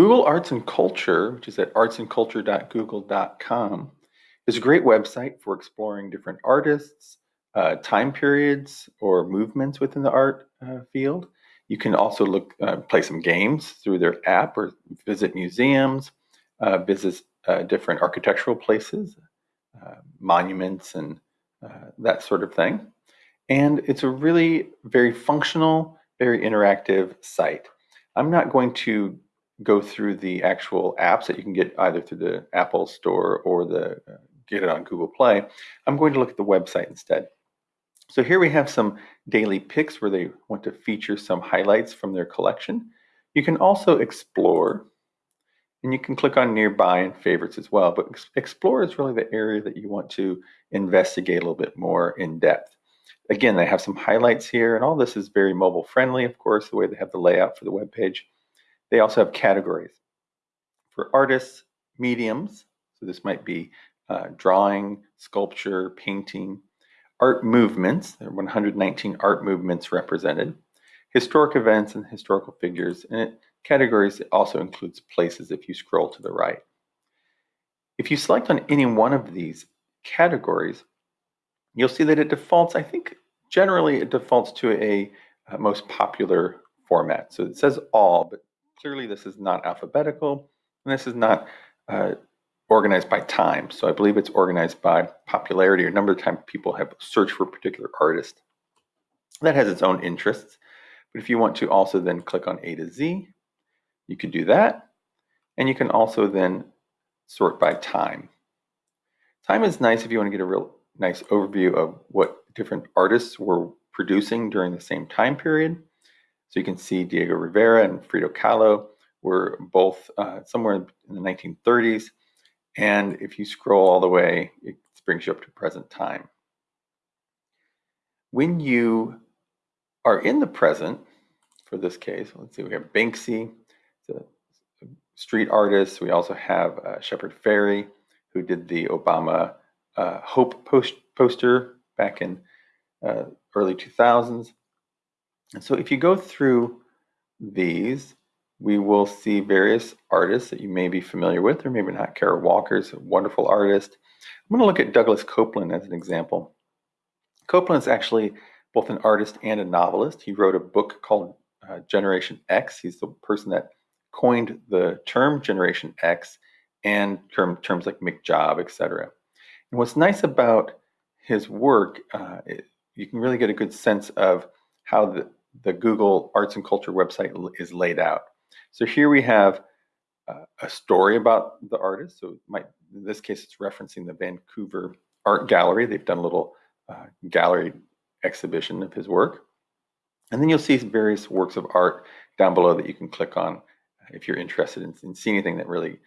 Google Arts and Culture, which is at artsandculture.google.com, is a great website for exploring different artists, uh, time periods, or movements within the art uh, field. You can also look, uh, play some games through their app or visit museums, uh, visit uh, different architectural places, uh, monuments, and that sort of thing. And it's a really very functional, very interactive site. I'm not going to go through the actual apps that you can get either through the Apple Store or the uh, get it on Google Play. I'm going to look at the website instead. So here we have some daily picks where they want to feature some highlights from their collection. You can also explore and you can click on nearby and favorites as well. But explore is really the area that you want to investigate a little bit more in depth. Again, they have some highlights here and all this is very mobile friendly, of course, the way they have the layout for the web page. They also have categories for artists, mediums. So this might be uh, drawing, sculpture, painting, art movements. There are 119 art movements represented, historic events and historical figures. And it, categories also includes places if you scroll to the right. If you select on any one of these categories, you'll see that it defaults, I think generally it defaults to a, a most popular format. So it says all, but Clearly, this is not alphabetical, and this is not uh, organized by time. So I believe it's organized by popularity or number of times people have searched for a particular artist. That has its own interests. But if you want to also then click on A to Z, you could do that. And you can also then sort by time. Time is nice if you want to get a real nice overview of what different artists were producing during the same time period. So you can see Diego Rivera and Frida Kahlo were both uh, somewhere in the 1930s. And if you scroll all the way, it brings you up to present time. When you are in the present, for this case, let's see, we have Banksy, the street artist. We also have uh, Shepard Fairey, who did the Obama uh, Hope post poster back in uh, early 2000s. And so if you go through these, we will see various artists that you may be familiar with or maybe not. Kara Walker's a wonderful artist. I'm going to look at Douglas Coupland as an example. Coupland is actually both an artist and a novelist. He wrote a book called uh, Generation X. He's the person that coined the term Generation X and term, terms like McJob, etc. And what's nice about his work, uh, it, you can really get a good sense of how the, the Google Arts and Culture website is laid out. So here we have uh, a story about the artist. So might, in this case, it's referencing the Vancouver Art Gallery. They've done a little uh, gallery exhibition of his work. And then you'll see various works of art down below that you can click on if you're interested in, in seeing anything that really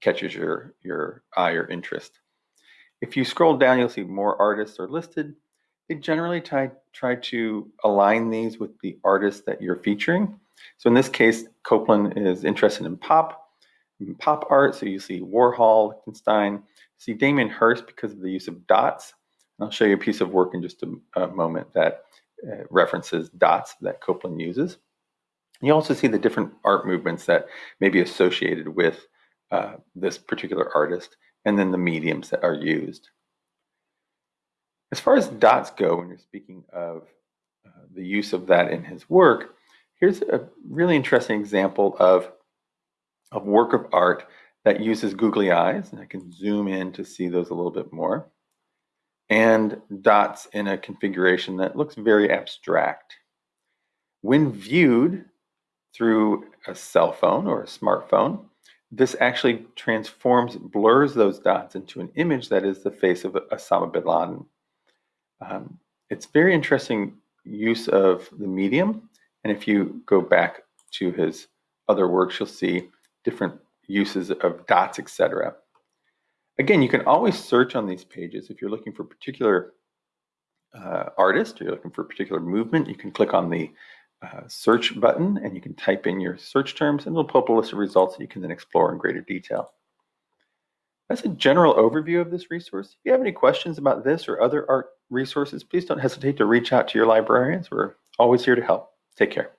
catches your, your eye or interest. If you scroll down, you'll see more artists are listed. They generally try, try to align these with the artist that you're featuring. So in this case, Coupland is interested in pop, pop art. So you see Warhol, Lichtenstein, see Damien Hirst because of the use of dots. And I'll show you a piece of work in just a, a moment that uh, references dots that Coupland uses. You also see the different art movements that may be associated with uh, this particular artist, and then the mediums that are used. As far as dots go, when you're speaking of uh, the use of that in his work, here's a really interesting example of a work of art that uses googly eyes, and I can zoom in to see those a little bit more, and dots in a configuration that looks very abstract. When viewed through a cell phone or a smartphone, this actually transforms, blurs those dots into an image that is the face of Osama bin Laden. Um, it's very interesting use of the medium. And if you go back to his other works, you'll see different uses of dots, etc. Again, you can always search on these pages. If you're looking for a particular uh, artist or you're looking for a particular movement, you can click on the uh, search button and you can type in your search terms and it'll pull up a list of results that you can then explore in greater detail. That's a general overview of this resource. If you have any questions about this or other art resources, please don't hesitate to reach out to your librarians. We're always here to help. Take care.